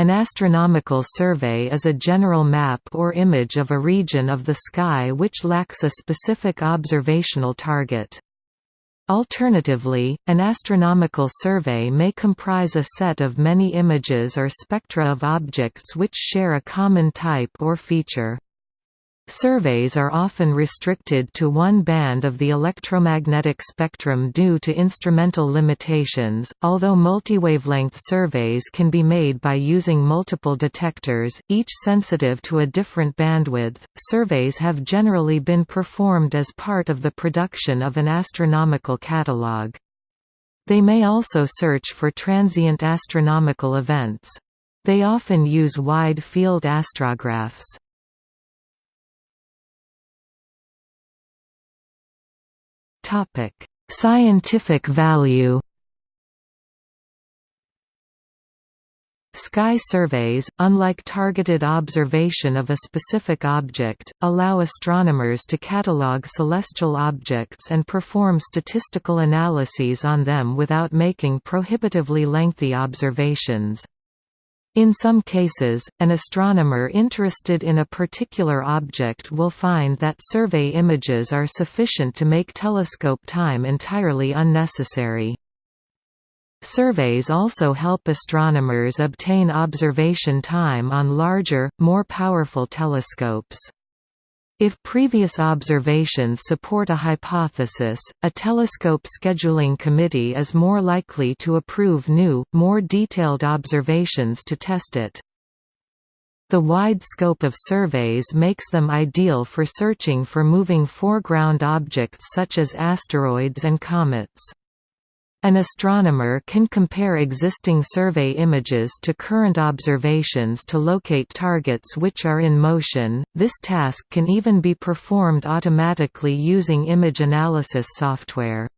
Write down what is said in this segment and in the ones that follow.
An astronomical survey is a general map or image of a region of the sky which lacks a specific observational target. Alternatively, an astronomical survey may comprise a set of many images or spectra of objects which share a common type or feature. Surveys are often restricted to one band of the electromagnetic spectrum due to instrumental limitations, although multiwavelength surveys can be made by using multiple detectors, each sensitive to a different bandwidth. Surveys have generally been performed as part of the production of an astronomical catalogue. They may also search for transient astronomical events. They often use wide-field astrographs. Topic: Scientific value. Sky surveys, unlike targeted observation of a specific object, allow astronomers to catalogue celestial objects and perform statistical analyses on them without making prohibitively lengthy observations. In some cases, an astronomer interested in a particular object will find that survey images are sufficient to make telescope time entirely unnecessary. Surveys also help astronomers obtain observation time on larger, more powerful telescopes. If previous observations support a hypothesis, a telescope scheduling committee is more likely to approve new, more detailed observations to test it. The wide scope of surveys makes them ideal for searching for moving foreground objects such as asteroids and comets. An astronomer can compare existing survey images to current observations to locate targets which are in motion. This task can even be performed automatically using image analysis software.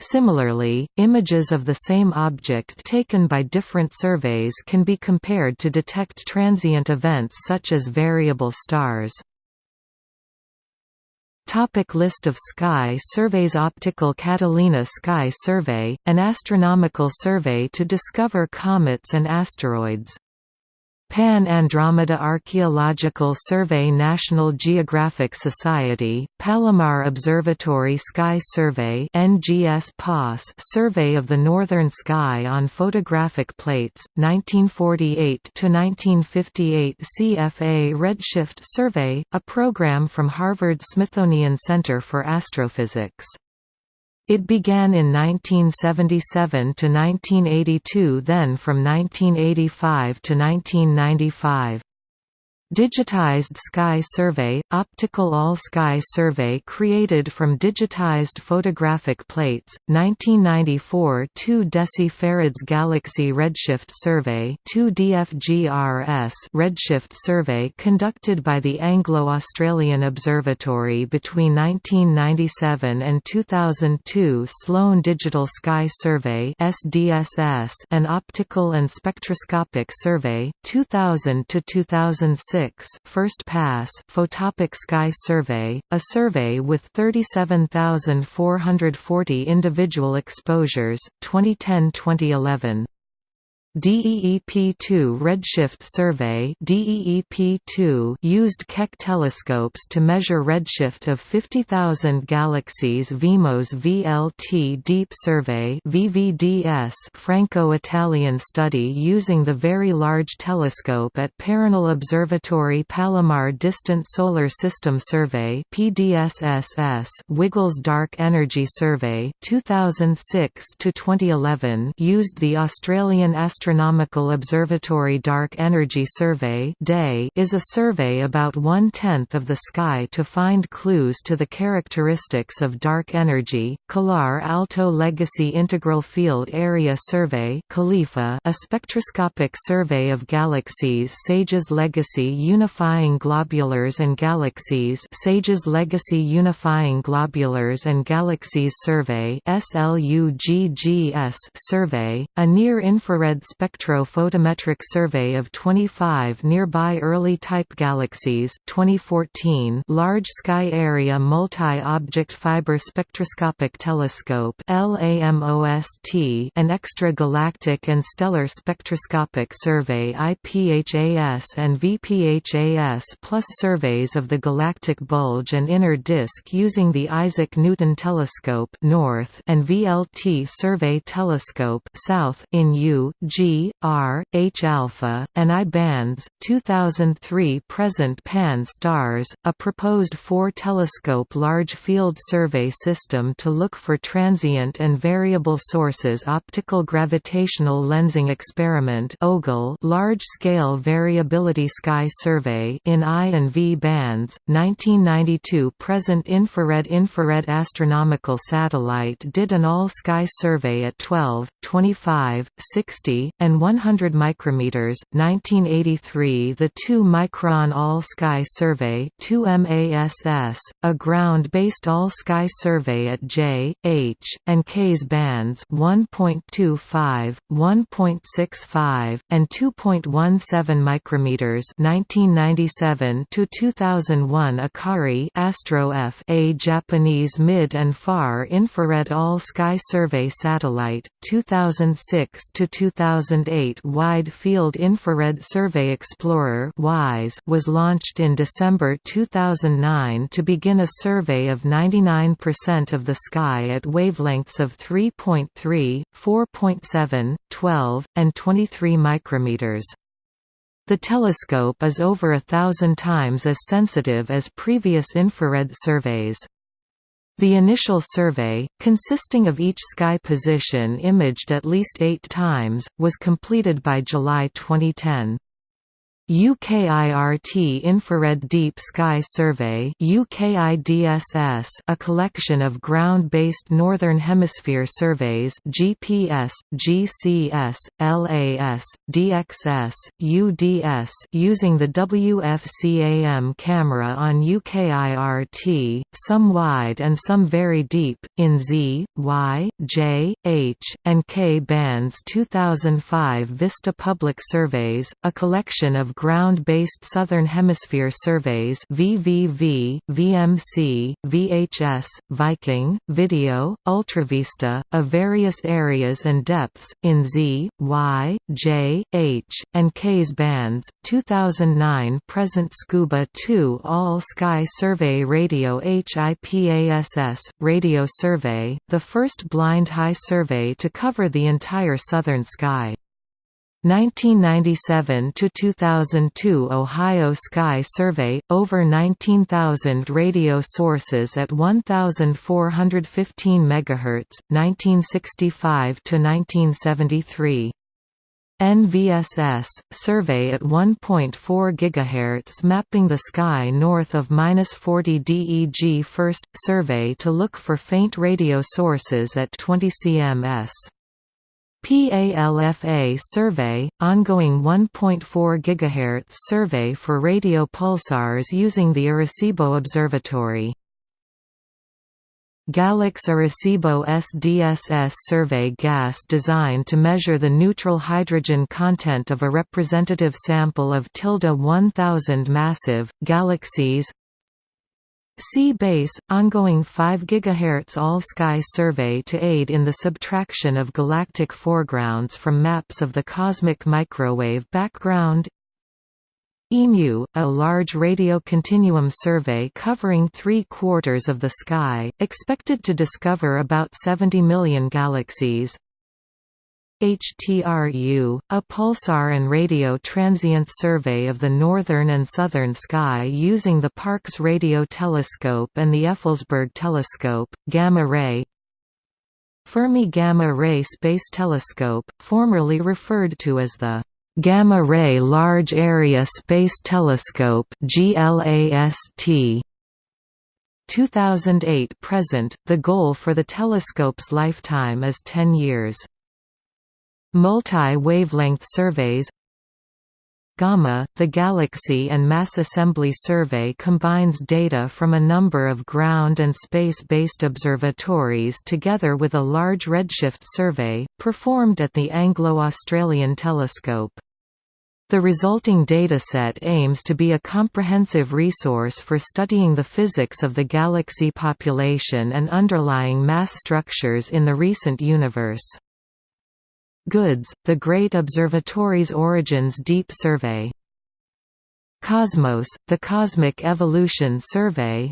Similarly, images of the same object taken by different surveys can be compared to detect transient events such as variable stars. Topic list of sky surveys Optical Catalina Sky Survey, an astronomical survey to discover comets and asteroids Pan-Andromeda Archaeological Survey National Geographic Society, Palomar Observatory Sky Survey NGS Survey of the Northern Sky on Photographic Plates, 1948–1958 CFA Redshift Survey, a program from Harvard-Smithsonian Center for Astrophysics it began in 1977 to 1982 then from 1985 to 1995. Digitized Sky Survey – Optical All-Sky Survey created from digitized photographic plates, 1994 2 decifarads Galaxy Redshift Survey 2 DFGRS Redshift Survey conducted by the Anglo-Australian Observatory between 1997 and 2002 Sloan Digital Sky Survey SDSS and Optical and Spectroscopic Survey, 2000–2006 6 First Pass Photopic Sky Survey, a survey with 37,440 individual exposures, 2010-2011. DEEP-2 Redshift Survey DEEP-2 used Keck telescopes to measure redshift of 50,000 galaxies VIMOS VLT Deep Survey VVDS Franco-Italian study using the Very Large Telescope at Paranal Observatory Palomar Distant Solar System Survey PDSSS WiggleZ Dark Energy Survey 2006 to 2011 used the Australian Astronomical Astronomical Observatory Dark Energy Survey is a survey about one-tenth of the sky to find clues to the characteristics of dark energy. CALAR Alto Legacy Integral Field Area Survey a spectroscopic survey of galaxies SAGES Legacy Unifying Globulars and Galaxies SAGES Legacy Unifying Globulars and Galaxies Survey SLUGGS survey, a near-infrared spectro-photometric survey of 25 nearby early-type galaxies 2014 Large Sky Area Multi-Object Fiber Spectroscopic Telescope LAMOST an Extra-Galactic and Stellar Spectroscopic Survey IPHAS and VPHAS plus surveys of the galactic bulge and inner disk using the Isaac Newton Telescope North and VLT Survey Telescope South in U, R, H alpha, and I bands. 2003 present Pan-STARRS, a proposed four-telescope large field survey system to look for transient and variable sources. Optical gravitational lensing experiment (OGLE) large-scale variability sky survey in I and V bands. 1992 present infrared infrared astronomical satellite did an all-sky survey at 12, 25, 60, and 100 micrometers. 1983 The 2-micron all-sky survey 2MASS, a ground-based all-sky survey at J, H, and K's bands 1.25, 1.65, and 2.17 micrometers. 1997 to 2001 Akari Astro F, a Japanese mid and far infrared all-sky survey satellite, 2006 to 2008 Wide Field Infrared Survey Explorer was launched in December 2009 to begin a survey of 99% of the sky at wavelengths of 3.3, 4.7, 12, and 23 micrometers. The telescope is over a thousand times as sensitive as previous infrared surveys. The initial survey, consisting of each sky position imaged at least eight times, was completed by July 2010. UKIRT Infrared Deep Sky Survey UKIDSS, a collection of ground-based Northern Hemisphere surveys GPS, GCS, LAS, DXS, UDS using the WFCAM camera on UKIRT, some wide and some very deep, in Z, Y, J, H, and K bands 2005 Vista Public Surveys, a collection of ground-based Southern Hemisphere surveys VVV, VMC, VHS, Viking, Video, Ultravista, of various areas and depths, in Z, Y, J, H, and K's bands, 2009 present Scuba 2 All-Sky Survey Radio HIPASS, Radio Survey, the first blind high survey to cover the entire southern sky. 1997 to 2002 Ohio Sky Survey over 19,000 radio sources at 1415 MHz 1965 to 1973 NVSS survey at 1.4 GHz mapping the sky north of -40 DEG first survey to look for faint radio sources at 20 cms PALFA survey, ongoing 1.4 GHz survey for radio pulsars using the Arecibo Observatory. GALEX Arecibo SDSS survey gas designed to measure the neutral hydrogen content of a representative sample of tilde 1000 massive, galaxies C-BASS, ongoing 5 GHz all-sky survey to aid in the subtraction of galactic foregrounds from maps of the cosmic microwave background. EMU, a large radio continuum survey covering three-quarters of the sky, expected to discover about 70 million galaxies HTRU, a pulsar and radio transient survey of the northern and southern sky using the Parkes Radio Telescope and the Effelsberg Telescope, Gamma Ray Fermi Gamma Ray Space Telescope, formerly referred to as the Gamma Ray Large Area Space Telescope GLAST 2008 present, the goal for the telescope's lifetime is 10 years. Multi-wavelength surveys GAMA, the Galaxy and Mass Assembly Survey combines data from a number of ground and space-based observatories together with a large redshift survey, performed at the Anglo-Australian Telescope. The resulting dataset aims to be a comprehensive resource for studying the physics of the galaxy population and underlying mass structures in the recent universe. GOODS, the Great Observatories Origins Deep Survey Cosmos, the Cosmic Evolution Survey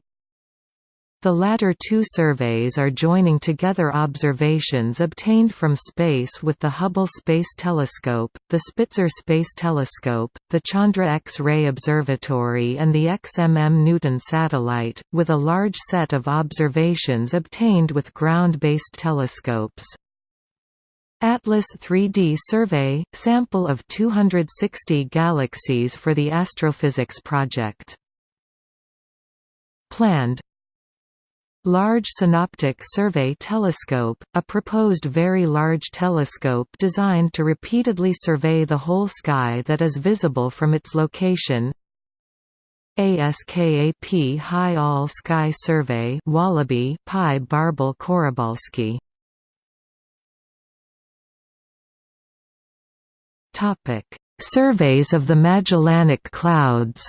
The latter two surveys are joining together observations obtained from space with the Hubble Space Telescope, the Spitzer Space Telescope, the Chandra X-ray Observatory and the XMM Newton satellite, with a large set of observations obtained with ground-based telescopes. Atlas 3D Survey – sample of 260 galaxies for the Astrophysics Project. Planned. Large Synoptic Survey Telescope, a proposed very large telescope designed to repeatedly survey the whole sky that is visible from its location. ASKAP High All Sky Survey Wallaby Pi Bärbel Koribalski Topic: Surveys of the Magellanic Clouds.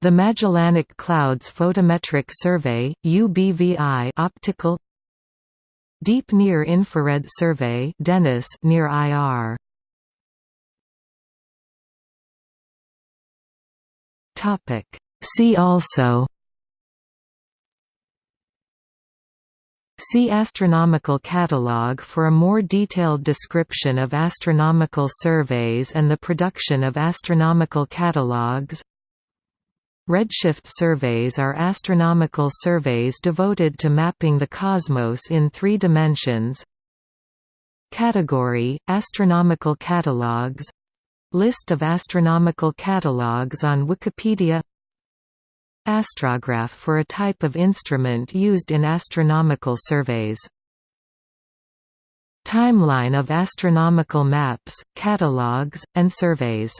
The Magellanic Clouds Photometric Survey (UBVI) optical Deep Near Infrared Survey (DENIS) near IR. Topic: See also See Astronomical Catalogue for a more detailed description of astronomical surveys and the production of astronomical catalogues. Redshift surveys are astronomical surveys devoted to mapping the cosmos in three dimensions. Category – Astronomical catalogues List of astronomical catalogues on Wikipedia Astrograph for a type of instrument used in astronomical surveys. Timeline of astronomical maps, catalogues, and surveys